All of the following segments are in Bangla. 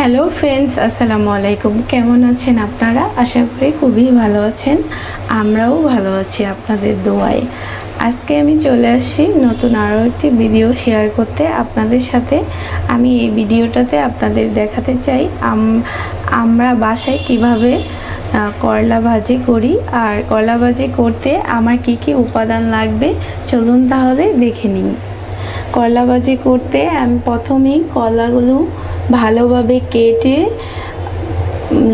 হ্যালো ফ্রেন্ডস আসসালামু আলাইকুম কেমন আছেন আপনারা? আশা করি খুবই ভালো আছেন। আমরাও ভালো আছি আপনাদের দোয়ায়। আজকে আমি চলে আসছি নতুন আরও একটি ভিডিও শেয়ার করতে। আপনাদের সাথে আমি এই ভিডিওটাতে আপনাদের দেখাতে চাই আম- আমরা বাসায় কীভাবে করলা ভাজি করি আর করলা ভাজি করতে আমার কি কি উপাদান লাগবে? চলুন তাহলে দেখে নিই। করলা ভাজি করতে আমি প্রথমেই কলাগুলো ভালোভাবে কেটে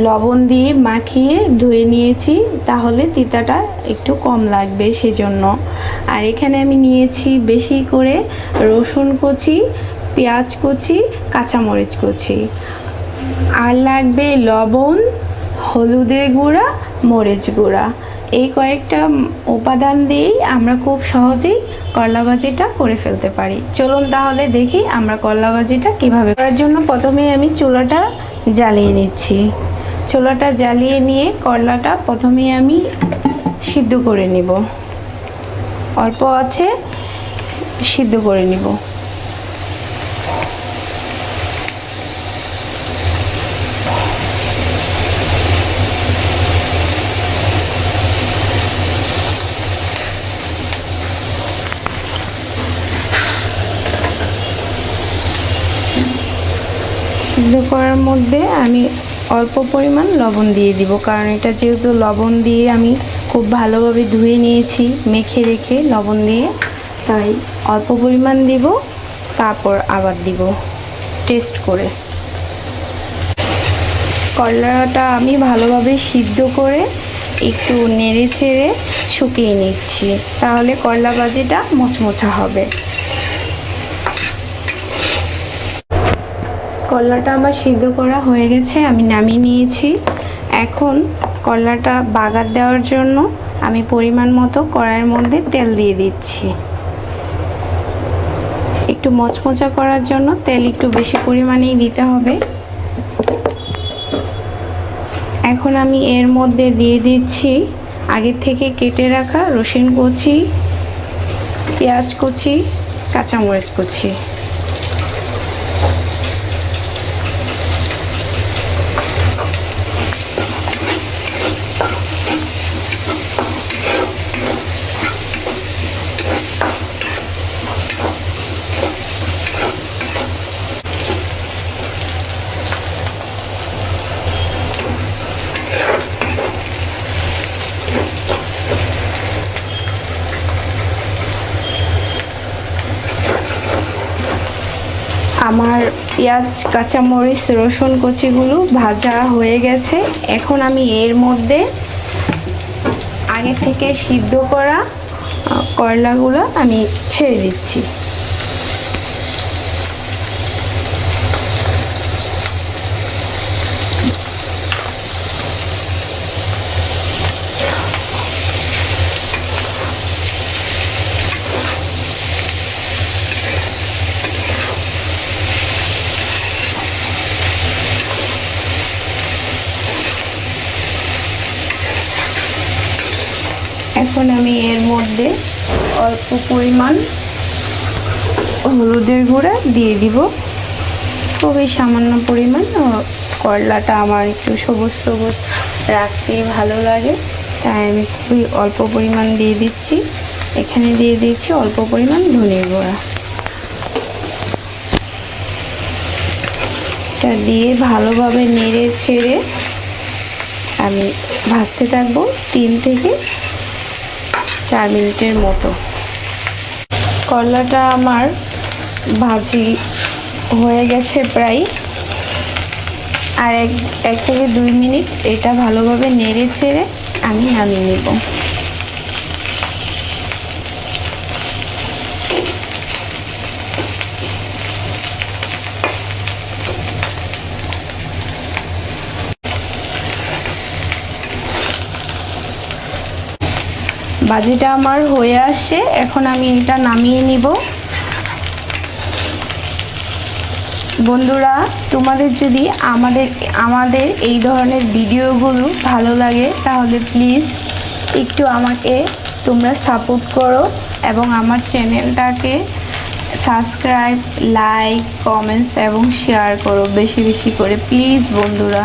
লবণ দিয়ে মাখিয়ে ধুয়ে নিয়েছি, তাহলে তিতাটা একটু কম লাগবে সেজন্য। আর এখানে আমি নিয়েছি বেশি করে রসুন কুচি, পেঁয়াজ কুচি, কাঁচামরিচ কুচি। আর লাগবে লবণ, হলুদের গুঁড়া, মরিচ গুঁড়া। এই কয়েকটা উপাদান দিয়েই আমরা খুব সহজেই করলা ভাজিটা করে ফেলতে পারি। চলুন তাহলে দেখি আমরা করলা ভাজিটা কীভাবে করার জন্য প্রথমে আমি চুলাটা জ্বালিয়ে নিচ্ছি। চুলাটা জ্বালিয়ে নিয়ে করলাটা প্রথমে আমি সিদ্ধ করে নিব। অল্প আছে, সিদ্ধ করে নিব। সিদ্ধ করার মধ্যে আমি অল্প পরিমাণ লবণ দিয়ে দিব। কারণ এটা যেহেতু লবণ দিয়ে আমি খুব ভালোভাবে ধুয়ে নিয়েছি, মেখে রেখে লবণ দিয়ে, তাই অল্প পরিমাণ দিব, তারপর আবার দিব টেস্ট করে। করলাটা আমি ভালোভাবে সিদ্ধ করে একটু নেড়ে চেড়ে শুকিয়ে নিচ্ছি। তাহলে করলা ভাজিটা মোচমোচা হবে। করলাটা আমার সিদ্ধ করা হয়ে গেছে, আমি নামিয়ে নিয়েছি। এখন করলাটা বাগার দেওয়ার জন্য আমি পরিমাণ মতো কড়াইয়ের মধ্যে তেল দিয়ে দিচ্ছি। একটু মচমচা করার জন্য তেল একটু বেশি পরিমাণেই দিতে হবে। এখন আমি এর মধ্যে দিয়ে দিচ্ছি আগে থেকে কেটে রাখা রসুন কুচি, পেঁয়াজ কুচি, কাঁচামরিচ কুচি। আমার পেঁয়াজ, কাঁচামরিচ, রসুন কচিগুলো ভাজা হয়ে গেছে। এখন আমি এর মধ্যে আগে থেকে সিদ্ধ করা করলাগুলো আমি ছেড়ে দিচ্ছি। এখন আমি এর মধ্যে অল্প পরিমাণ হলুদের গুঁড়া দিয়ে দিব। খুবই সামান্য পরিমাণ করলাটা আমার একটু সবুজ সবুজ রাখতে ভালো লাগে। তাই আমি খুবই অল্প পরিমাণ দিয়ে দিচ্ছি। এখানে দিয়ে দিচ্ছি অল্প পরিমাণ ধনের গুঁড়া। এটা দিয়ে ভালোভাবে নেড়ে ছেড়ে আমি ভাজতে থাকব তিন থেকে চার মিনিটের মতো। করলাটা আমার ভাজি হয়ে গেছে প্রায়। আর এক এক থেকে দুই মিনিট এটা ভালোভাবে নেড়ে ছেড়ে আমি নামিয়ে নেব। বাজিটা আমার হয়ে আসছে এখন আমি এটা নামিয়ে নিব। বন্ধুরা, তোমাদের যদি আমাদের আমাদের এই ধরনের ভিডিওগুলো ভালো লাগে, তাহলে প্লিজ একটু আমাকে তোমরা সাপোর্ট করো এবং আমার চ্যানেলটাকে সাবস্ক্রাইব লাইক কমেন্টস এবং শেয়ার করো বেশি বেশি করে। প্লিজ বন্ধুরা।